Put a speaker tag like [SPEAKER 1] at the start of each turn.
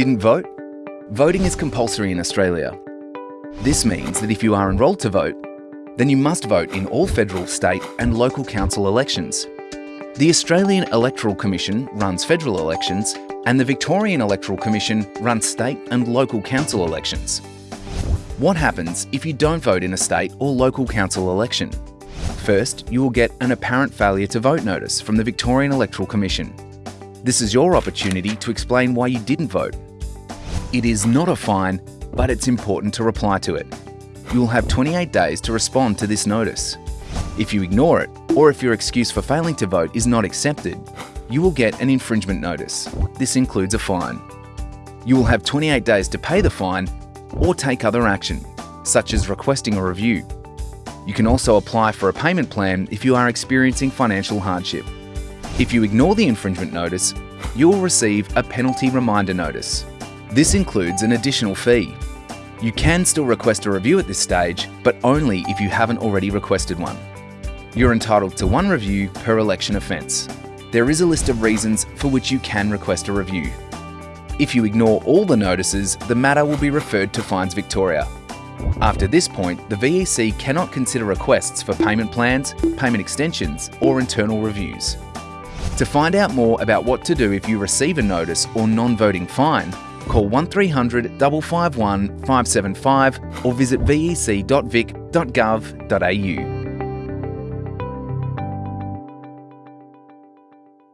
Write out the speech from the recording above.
[SPEAKER 1] didn't vote? Voting is compulsory in Australia. This means that if you are enrolled to vote, then you must vote in all federal, state and local council elections. The Australian Electoral Commission runs federal elections and the Victorian Electoral Commission runs state and local council elections. What happens if you don't vote in a state or local council election? First, you will get an apparent failure to vote notice from the Victorian Electoral Commission. This is your opportunity to explain why you didn't vote. It is not a fine, but it's important to reply to it. You will have 28 days to respond to this notice. If you ignore it, or if your excuse for failing to vote is not accepted, you will get an infringement notice. This includes a fine. You will have 28 days to pay the fine or take other action, such as requesting a review. You can also apply for a payment plan if you are experiencing financial hardship. If you ignore the infringement notice, you will receive a penalty reminder notice. This includes an additional fee. You can still request a review at this stage, but only if you haven't already requested one. You're entitled to one review per election offence. There is a list of reasons for which you can request a review. If you ignore all the notices, the matter will be referred to Fines Victoria. After this point, the VEC cannot consider requests for payment plans, payment extensions or internal reviews. To find out more about what to do if you receive a notice or non-voting fine, call 1300 551 575 or visit vec.vic.gov.au.